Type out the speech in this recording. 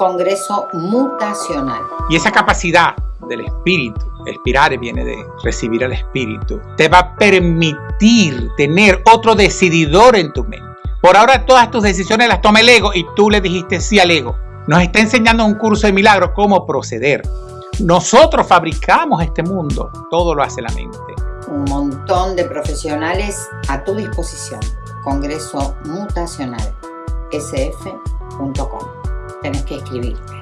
Congreso Mutacional. Y esa capacidad del espíritu, expirare viene de recibir al espíritu, te va a permitir tener otro decididor en tu mente. Por ahora todas tus decisiones las toma el ego y tú le dijiste sí al ego. Nos está enseñando un curso de milagros cómo proceder. Nosotros fabricamos este mundo, todo lo hace la mente. Un montón de profesionales a tu disposición. Congreso Mutacional, sf.com. Tenés que escribirte. Dale.